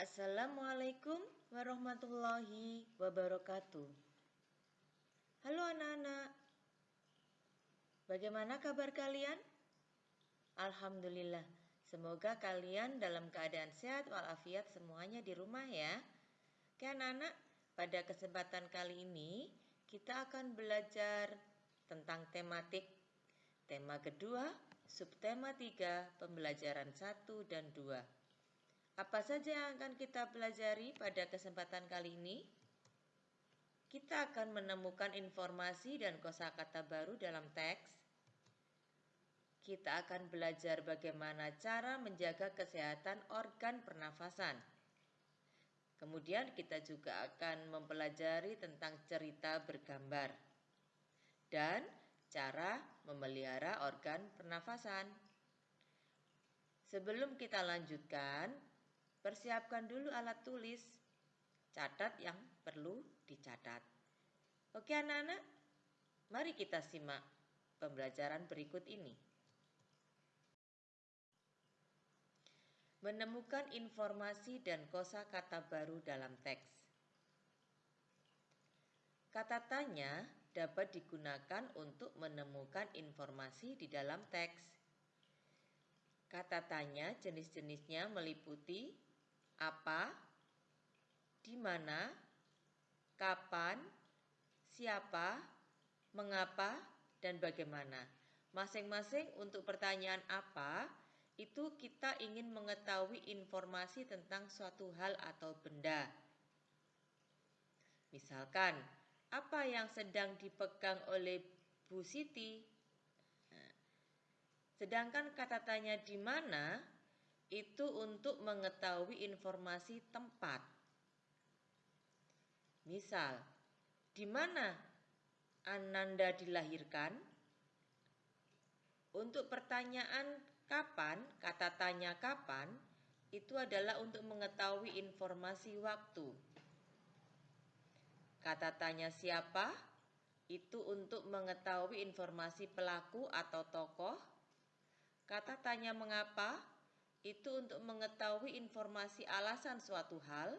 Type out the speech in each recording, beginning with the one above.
Assalamualaikum warahmatullahi wabarakatuh. Halo anak-anak, bagaimana kabar kalian? Alhamdulillah, semoga kalian dalam keadaan sehat walafiat semuanya di rumah ya. Oke anak-anak, pada kesempatan kali ini kita akan belajar tentang tematik tema kedua, subtema 3, pembelajaran 1 dan 2. Apa saja yang akan kita pelajari pada kesempatan kali ini? kita akan menemukan informasi dan kosakata baru dalam teks. Kita akan belajar bagaimana cara menjaga kesehatan organ pernafasan. Kemudian kita juga akan mempelajari tentang cerita bergambar dan cara memelihara organ pernafasan. Sebelum kita lanjutkan, persiapkan dulu alat tulis Catat yang perlu dicatat. Oke anak-anak, mari kita simak pembelajaran berikut ini. Menemukan informasi dan kosa kata baru dalam teks. Kata tanya dapat digunakan untuk menemukan informasi di dalam teks. Kata tanya jenis-jenisnya meliputi apa, di mana, kapan, siapa, mengapa, dan bagaimana. Masing-masing untuk pertanyaan apa, itu kita ingin mengetahui informasi tentang suatu hal atau benda. Misalkan, apa yang sedang dipegang oleh Bu Siti? Nah, sedangkan kata tanya di mana itu untuk mengetahui informasi tempat. Misal, di mana Ananda dilahirkan? Untuk pertanyaan kapan, kata tanya kapan, itu adalah untuk mengetahui informasi waktu. Kata tanya siapa, itu untuk mengetahui informasi pelaku atau tokoh. Kata tanya mengapa, itu untuk mengetahui informasi alasan suatu hal.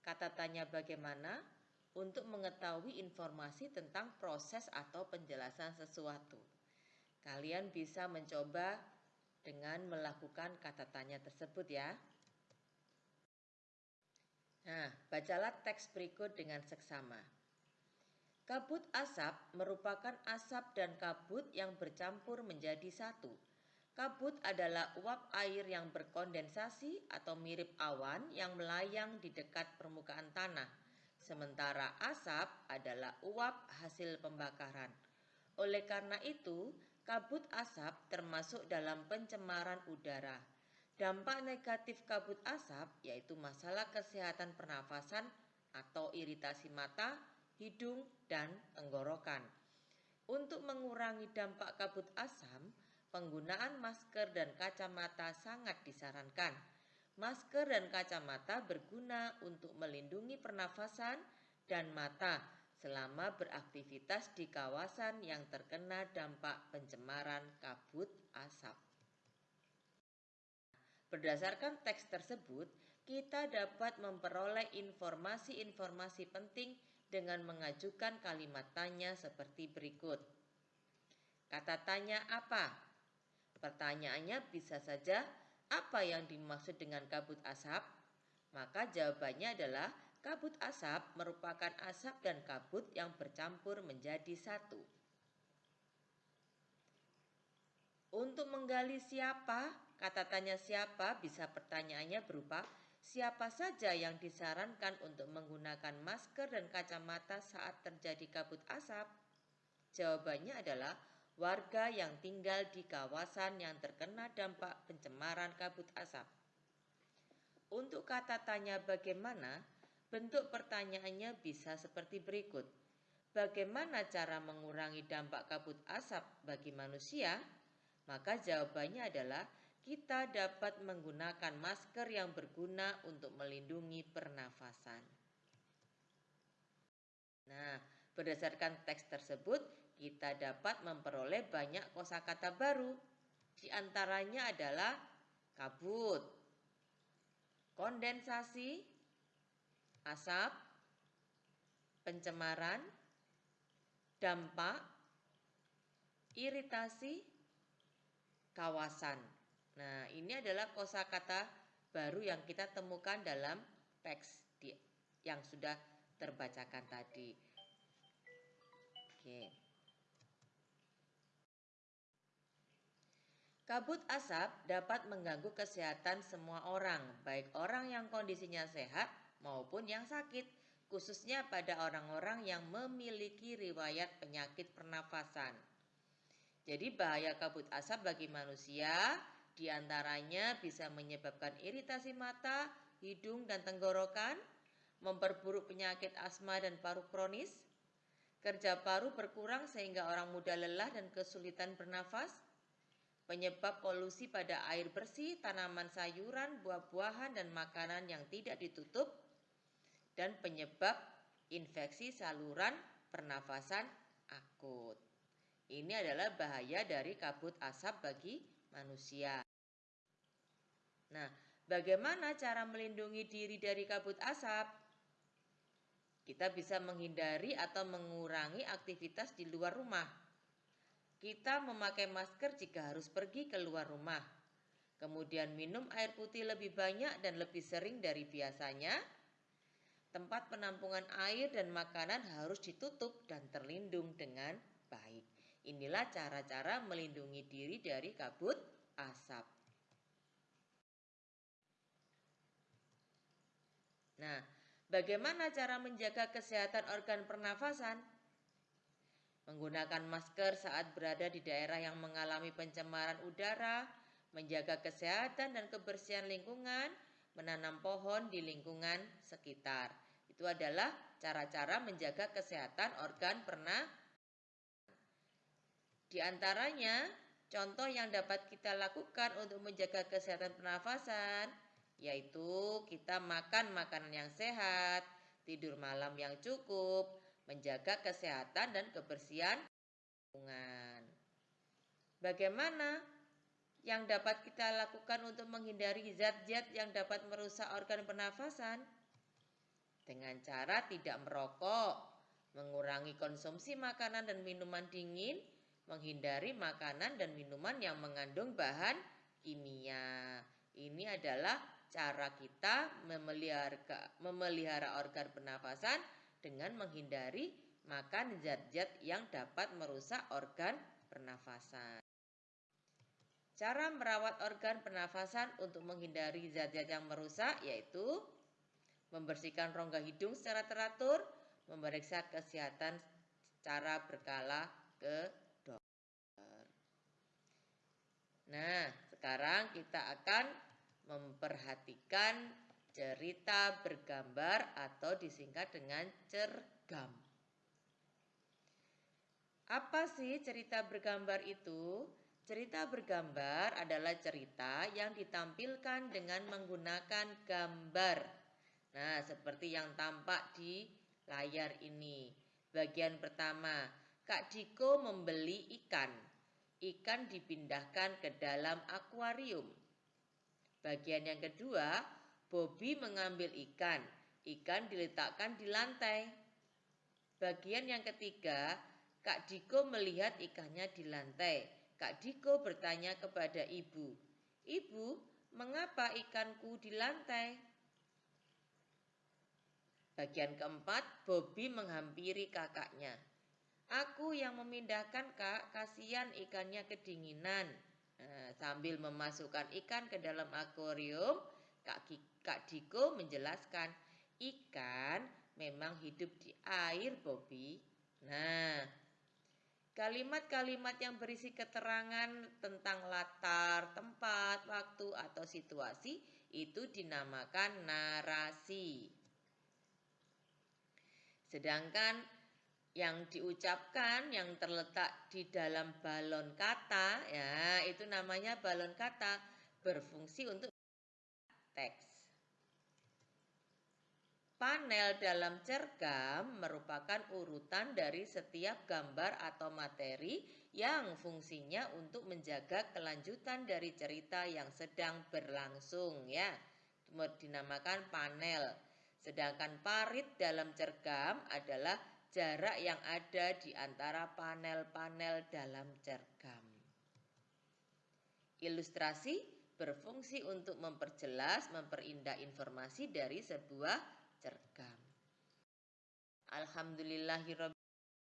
Kata tanya bagaimana untuk mengetahui informasi tentang proses atau penjelasan sesuatu. Kalian bisa mencoba dengan melakukan kata tanya tersebut ya. Nah, bacalah teks berikut dengan seksama. Kabut asap merupakan asap dan kabut yang bercampur menjadi satu Kabut adalah uap air yang berkondensasi atau mirip awan yang melayang di dekat permukaan tanah. Sementara asap adalah uap hasil pembakaran. Oleh karena itu, kabut asap termasuk dalam pencemaran udara. Dampak negatif kabut asap yaitu masalah kesehatan pernafasan atau iritasi mata, hidung, dan tenggorokan. Untuk mengurangi dampak kabut asam, penggunaan masker dan kacamata sangat disarankan. Masker dan kacamata berguna untuk melindungi pernafasan dan mata selama beraktivitas di kawasan yang terkena dampak pencemaran kabut asap. Berdasarkan teks tersebut, kita dapat memperoleh informasi-informasi penting dengan mengajukan kalimat tanya seperti berikut. Kata tanya apa? Pertanyaannya bisa saja, apa yang dimaksud dengan kabut asap? Maka jawabannya adalah kabut asap merupakan asap dan kabut yang bercampur menjadi satu. Untuk menggali siapa, kata tanya siapa bisa pertanyaannya berupa siapa saja yang disarankan untuk menggunakan masker dan kacamata saat terjadi kabut asap? Jawabannya adalah warga yang tinggal di kawasan yang terkena dampak pencemaran kabut asap. Untuk kata tanya bagaimana, bentuk pertanyaannya bisa seperti berikut. Bagaimana cara mengurangi dampak kabut asap bagi manusia? Maka jawabannya adalah kita dapat menggunakan masker yang berguna untuk melindungi pernafasan. Nah, berdasarkan teks tersebut, kita dapat memperoleh banyak kosakata baru. Di antaranya adalah kabut, kondensasi, asap, pencemaran, dampak, iritasi, kawasan. Nah, ini adalah kosakata baru yang kita temukan dalam teks yang sudah terbacakan tadi. Kabut asap dapat mengganggu kesehatan semua orang, baik orang yang kondisinya sehat maupun yang sakit, khususnya pada orang-orang yang memiliki riwayat penyakit pernafasan. Jadi bahaya kabut asap bagi manusia di antaranya bisa menyebabkan iritasi mata, hidung, dan tenggorokan, memperburuk penyakit asma dan paru kronis, kerja paru berkurang sehingga orang muda lelah dan kesulitan bernafas, penyebab polusi pada air bersih, tanaman sayuran, buah-buahan, dan makanan yang tidak ditutup, dan penyebab infeksi saluran pernafasan akut. Ini adalah bahaya dari kabut asap bagi manusia. Nah, bagaimana cara melindungi diri dari kabut asap? Kita bisa menghindari atau mengurangi aktivitas di luar rumah. Kita memakai masker jika harus pergi keluar rumah. Kemudian minum air putih lebih banyak dan lebih sering dari biasanya. Tempat penampungan air dan makanan harus ditutup dan terlindung dengan baik. Inilah cara-cara melindungi diri dari kabut asap. Nah, bagaimana cara menjaga kesehatan organ pernafasan? Menggunakan masker saat berada di daerah yang mengalami pencemaran udara, menjaga kesehatan dan kebersihan lingkungan, menanam pohon di lingkungan sekitar. Itu adalah cara-cara menjaga kesehatan organ pernafasan di antaranya, contoh yang dapat kita lakukan untuk menjaga kesehatan pernafasan, yaitu kita makan makanan yang sehat, tidur malam yang cukup, menjaga kesehatan dan kebersihan lingkungan. Bagaimana yang dapat kita lakukan untuk menghindari zat-zat yang dapat merusak organ pernafasan? Dengan cara tidak merokok, mengurangi konsumsi makanan dan minuman dingin, menghindari makanan dan minuman yang mengandung bahan kimia. Ini adalah cara kita memelihara, memelihara organ pernafasan dengan menghindari makan zat-zat yang dapat merusak organ pernafasan. Cara merawat organ pernafasan untuk menghindari zat-zat yang merusak yaitu membersihkan rongga hidung secara teratur, memeriksa kesehatan secara berkala ke Nah, sekarang kita akan memperhatikan cerita bergambar atau disingkat dengan cergam. Apa sih cerita bergambar itu? Cerita bergambar adalah cerita yang ditampilkan dengan menggunakan gambar. Nah, seperti yang tampak di layar ini. Bagian pertama, Kak Diko membeli ikan ikan dipindahkan ke dalam akuarium. Bagian yang kedua, Bobby mengambil ikan. Ikan diletakkan di lantai. Bagian yang ketiga, Kak Diko melihat ikannya di lantai. Kak Diko bertanya kepada ibu, "Ibu, mengapa ikanku di lantai?" Bagian keempat, Bobby menghampiri kakaknya. Aku yang memindahkan kak, kasihan ikannya kedinginan. Nah, sambil memasukkan ikan ke dalam akuarium, kak, kak Diko menjelaskan, ikan memang hidup di air, Bobby. Nah, kalimat-kalimat yang berisi keterangan tentang latar, tempat, waktu, atau situasi itu dinamakan narasi. Sedangkan yang diucapkan yang terletak di dalam balon kata ya itu namanya balon kata berfungsi untuk teks. Panel dalam cergam merupakan urutan dari setiap gambar atau materi yang fungsinya untuk menjaga kelanjutan dari cerita yang sedang berlangsung ya. dinamakan panel. Sedangkan parit dalam cergam adalah jarak yang ada di antara panel-panel dalam cergam. Ilustrasi berfungsi untuk memperjelas, memperindah informasi dari sebuah cergam. Alhamdulillahirabbil